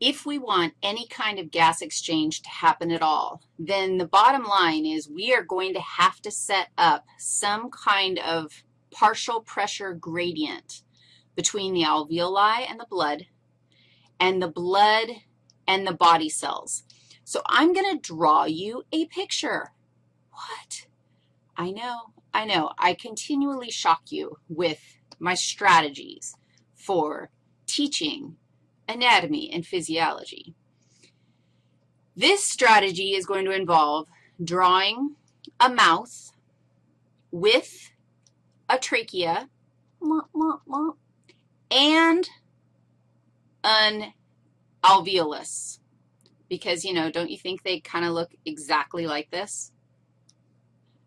if we want any kind of gas exchange to happen at all, then the bottom line is we are going to have to set up some kind of partial pressure gradient between the alveoli and the blood and the blood and the body cells. So I'm going to draw you a picture. What? I know, I know. I continually shock you with my strategies for teaching anatomy and physiology. This strategy is going to involve drawing a mouth with a trachea and an alveolus because, you know, don't you think they kind of look exactly like this?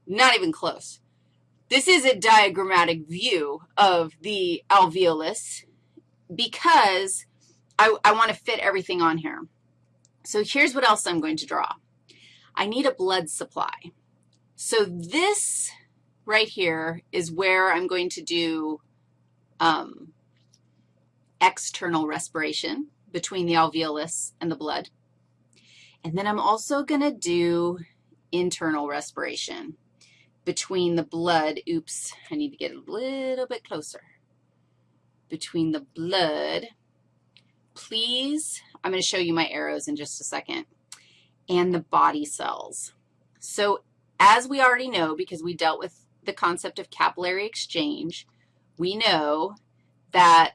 Not even close. This is a diagrammatic view of the alveolus because I, I want to fit everything on here. So here's what else I'm going to draw. I need a blood supply. So this right here is where I'm going to do um, external respiration between the alveolus and the blood. And then I'm also going to do internal respiration between the blood. Oops, I need to get a little bit closer. Between the blood, please, I'm going to show you my arrows in just a second, and the body cells. So as we already know, because we dealt with the concept of capillary exchange, we know that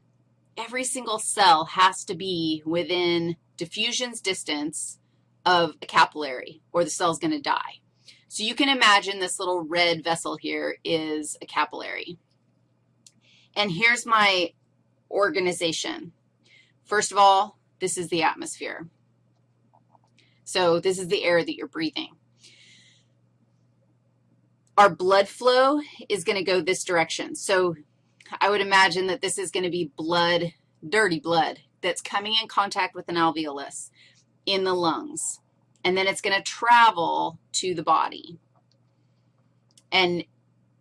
every single cell has to be within diffusion's distance of a capillary, or the cell's going to die. So you can imagine this little red vessel here is a capillary. And here's my organization. First of all, this is the atmosphere. So this is the air that you're breathing. Our blood flow is going to go this direction. So I would imagine that this is going to be blood, dirty blood, that's coming in contact with an alveolus in the lungs. And then it's going to travel to the body. And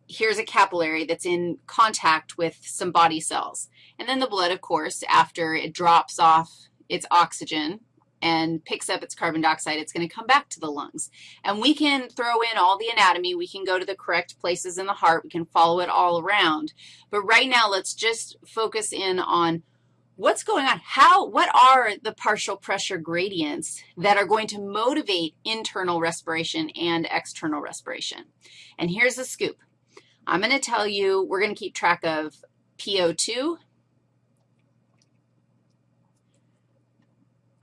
here's a capillary that's in contact with some body cells. And then the blood, of course, after it drops off its oxygen and picks up its carbon dioxide, it's going to come back to the lungs. And we can throw in all the anatomy. We can go to the correct places in the heart. We can follow it all around. But right now, let's just focus in on what's going on? How, what are the partial pressure gradients that are going to motivate internal respiration and external respiration? And here's the scoop. I'm going to tell you, we're going to keep track of PO2.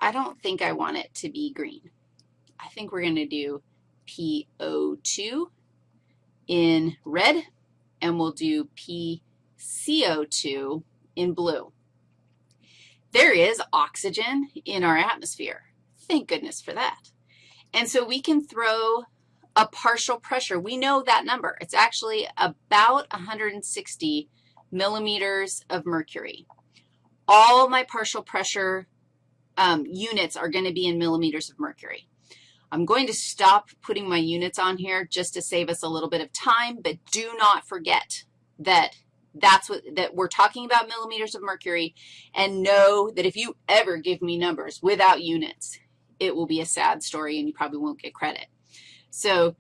I don't think I want it to be green. I think we're going to do PO2 in red, and we'll do PCO2 in blue. There is oxygen in our atmosphere. Thank goodness for that. And so we can throw a partial pressure. We know that number. It's actually about 160 millimeters of mercury. All my partial pressure um, units are going to be in millimeters of mercury. I'm going to stop putting my units on here just to save us a little bit of time, but do not forget that that's what, that we're talking about millimeters of mercury, and know that if you ever give me numbers without units, it will be a sad story and you probably won't get credit. So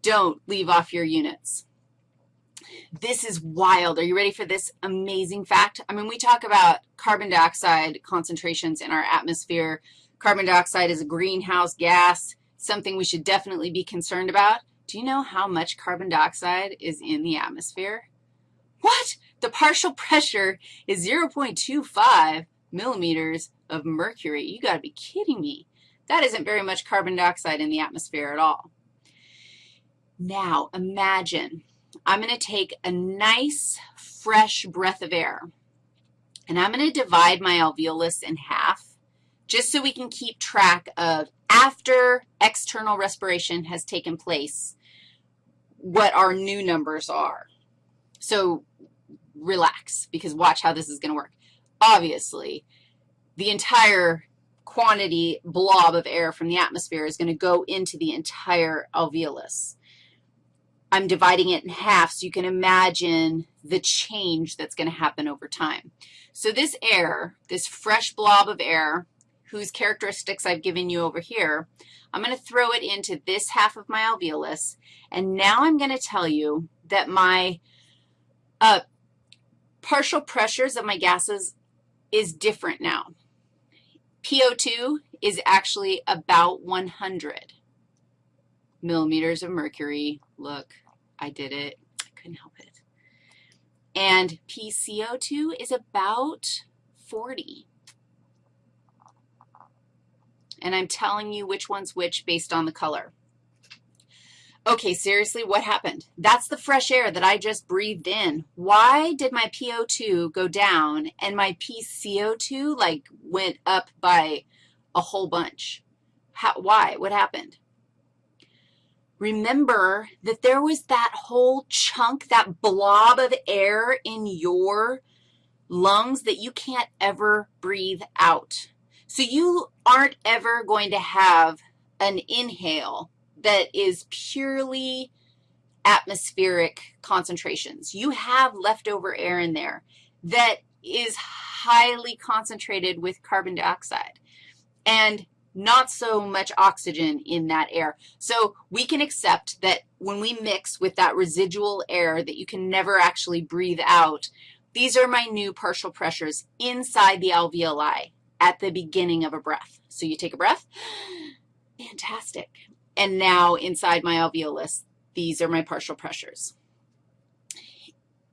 don't leave off your units. This is wild. Are you ready for this amazing fact? I mean, we talk about carbon dioxide concentrations in our atmosphere. Carbon dioxide is a greenhouse gas, something we should definitely be concerned about. Do you know how much carbon dioxide is in the atmosphere? What? The partial pressure is 0.25 millimeters of mercury. You got to be kidding me. That isn't very much carbon dioxide in the atmosphere at all. Now, imagine I'm going to take a nice, fresh breath of air, and I'm going to divide my alveolus in half just so we can keep track of after external respiration has taken place, what our new numbers are. So relax, because watch how this is going to work. Obviously, the entire quantity blob of air from the atmosphere is going to go into the entire alveolus. I'm dividing it in half so you can imagine the change that's going to happen over time. So this air, this fresh blob of air, whose characteristics I've given you over here, I'm going to throw it into this half of my alveolus, and now I'm going to tell you that my uh, partial pressures of my gases is different now. PO2 is actually about 100 millimeters of mercury. Look, I did it. I couldn't help it. And PCO2 is about 40. And I'm telling you which one's which based on the color. Okay, seriously, what happened? That's the fresh air that I just breathed in. Why did my PO2 go down and my PCO2, like, went up by a whole bunch? How, why? What happened? Remember that there was that whole chunk, that blob of air in your lungs that you can't ever breathe out. So you aren't ever going to have an inhale that is purely atmospheric concentrations. You have leftover air in there that is highly concentrated with carbon dioxide and not so much oxygen in that air. So we can accept that when we mix with that residual air that you can never actually breathe out, these are my new partial pressures inside the alveoli at the beginning of a breath. So you take a breath. Fantastic. And now inside my alveolus, these are my partial pressures.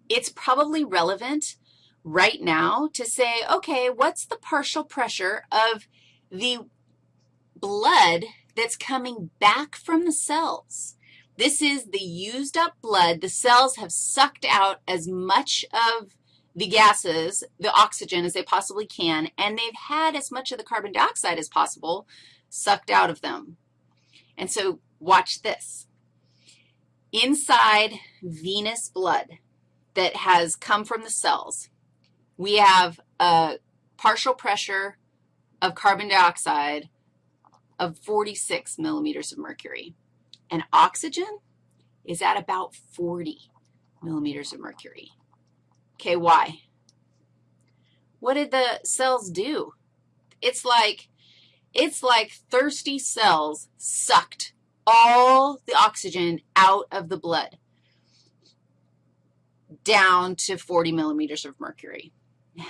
It's probably relevant right now to say, okay, what's the partial pressure of the blood that's coming back from the cells? This is the used up blood. The cells have sucked out as much of the gases, the oxygen, as they possibly can, and they've had as much of the carbon dioxide as possible sucked out of them. And so watch this. Inside venous blood that has come from the cells, we have a partial pressure of carbon dioxide of 46 millimeters of mercury. And oxygen is at about 40 millimeters of mercury. Okay, why? What did the cells do? It's like, it's like thirsty cells sucked all the oxygen out of the blood down to 40 millimeters of mercury. Now,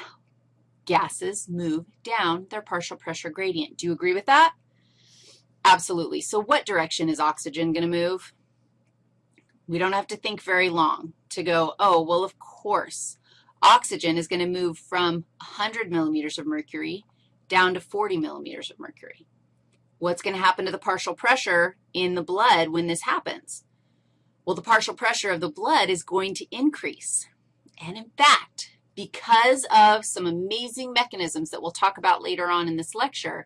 gases move down their partial pressure gradient. Do you agree with that? Absolutely. So what direction is oxygen going to move? We don't have to think very long to go, oh, well, of course, Oxygen is going to move from 100 millimeters of mercury down to 40 millimeters of mercury. What's going to happen to the partial pressure in the blood when this happens? Well, the partial pressure of the blood is going to increase. And in fact, because of some amazing mechanisms that we'll talk about later on in this lecture,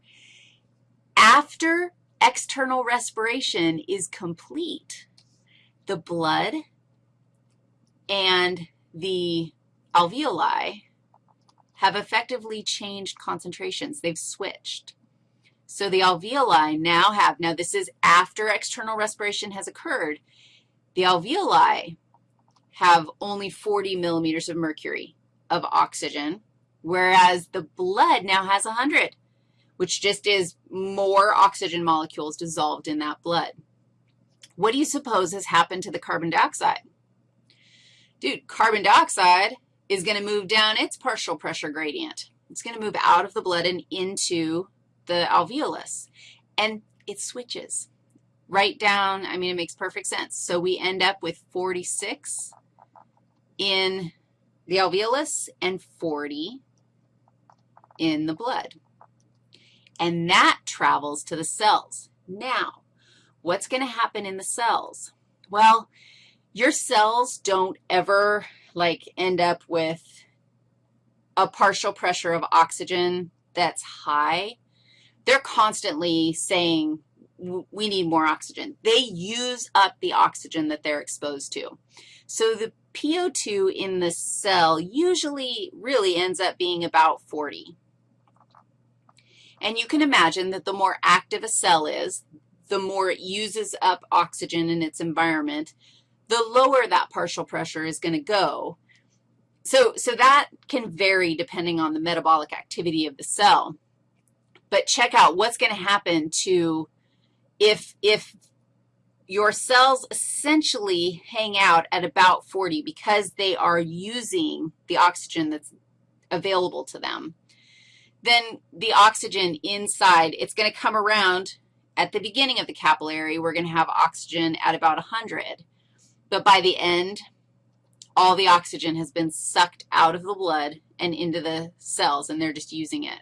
after external respiration is complete, the blood and the alveoli have effectively changed concentrations. They've switched. So the alveoli now have, now this is after external respiration has occurred, the alveoli have only 40 millimeters of mercury of oxygen, whereas the blood now has 100, which just is more oxygen molecules dissolved in that blood. What do you suppose has happened to the carbon dioxide? Dude, carbon dioxide is going to move down its partial pressure gradient. It's going to move out of the blood and into the alveolus, and it switches right down. I mean, it makes perfect sense. So we end up with 46 in the alveolus and 40 in the blood. And that travels to the cells. Now, what's going to happen in the cells? Well, your cells don't ever like end up with a partial pressure of oxygen that's high, they're constantly saying, we need more oxygen. They use up the oxygen that they're exposed to. So the PO2 in the cell usually really ends up being about 40. And you can imagine that the more active a cell is, the more it uses up oxygen in its environment, the lower that partial pressure is going to go. So, so that can vary depending on the metabolic activity of the cell. But check out what's going to happen to if, if your cells essentially hang out at about 40 because they are using the oxygen that's available to them, then the oxygen inside, it's going to come around at the beginning of the capillary. We're going to have oxygen at about 100. But by the end, all the oxygen has been sucked out of the blood and into the cells, and they're just using it.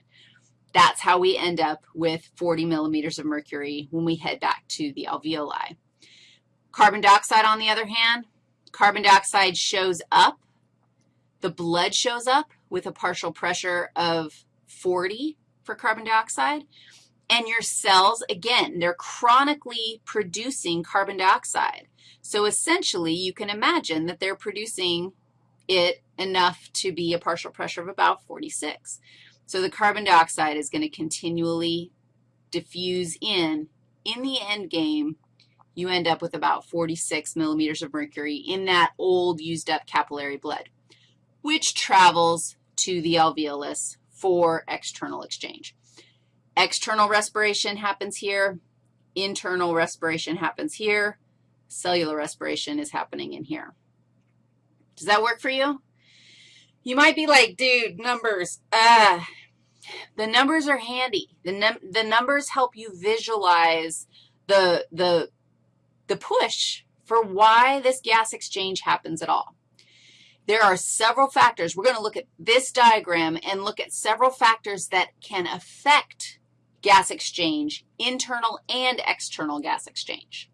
That's how we end up with 40 millimeters of mercury when we head back to the alveoli. Carbon dioxide, on the other hand, carbon dioxide shows up. The blood shows up with a partial pressure of 40 for carbon dioxide. And your cells, again, they're chronically producing carbon dioxide. So essentially, you can imagine that they're producing it enough to be a partial pressure of about 46. So the carbon dioxide is going to continually diffuse in. In the end game, you end up with about 46 millimeters of mercury in that old used up capillary blood, which travels to the alveolus for external exchange. External respiration happens here. Internal respiration happens here. Cellular respiration is happening in here. Does that work for you? You might be like, dude, numbers, ah. The numbers are handy. The, num the numbers help you visualize the, the, the push for why this gas exchange happens at all. There are several factors. We're going to look at this diagram and look at several factors that can affect gas exchange, internal and external gas exchange.